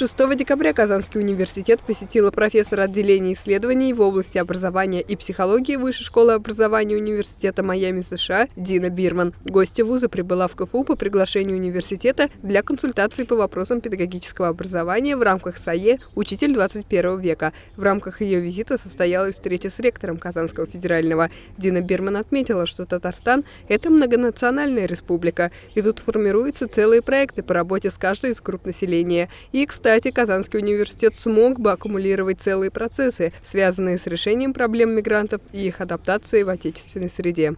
6 декабря Казанский университет посетила профессор отделения исследований в области образования и психологии Высшей школы образования Университета Майами США Дина Бирман. Гостья вуза прибыла в КФУ по приглашению университета для консультации по вопросам педагогического образования в рамках САЕ «Учитель 21 века». В рамках ее визита состоялась встреча с ректором Казанского федерального. Дина Бирман отметила, что Татарстан – это многонациональная республика, и тут формируются целые проекты по работе с каждой из групп населения. И, кстати, кстати, Казанский университет смог бы аккумулировать целые процессы, связанные с решением проблем мигрантов и их адаптацией в отечественной среде.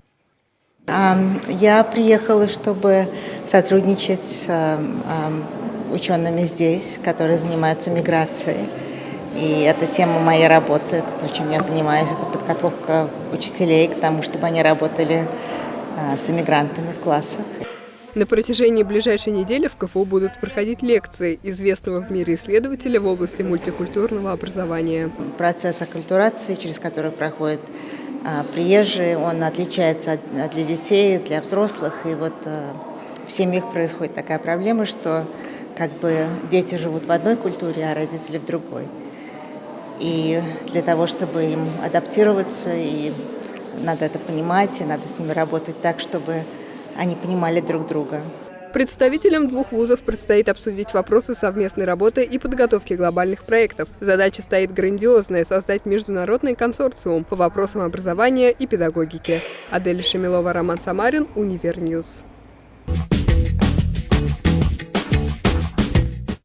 Я приехала, чтобы сотрудничать с учеными здесь, которые занимаются миграцией. И это тема моей работы, это то, чем я занимаюсь, это подготовка учителей к тому, чтобы они работали а, с иммигрантами в классах. На протяжении ближайшей недели в КФУ будут проходить лекции известного в мире исследователя в области мультикультурного образования. Процесс оккультурации, через который проходят а, приезжие, он отличается от, для детей, для взрослых. И вот а, в семьях происходит такая проблема, что как бы дети живут в одной культуре, а родители в другой. И для того, чтобы им адаптироваться, и надо это понимать, и надо с ними работать так, чтобы они понимали друг друга. Представителям двух вузов предстоит обсудить вопросы совместной работы и подготовки глобальных проектов. Задача стоит грандиозная – создать международный консорциум по вопросам образования и педагогики. Адель Шемилова, Роман Самарин, Универньюз.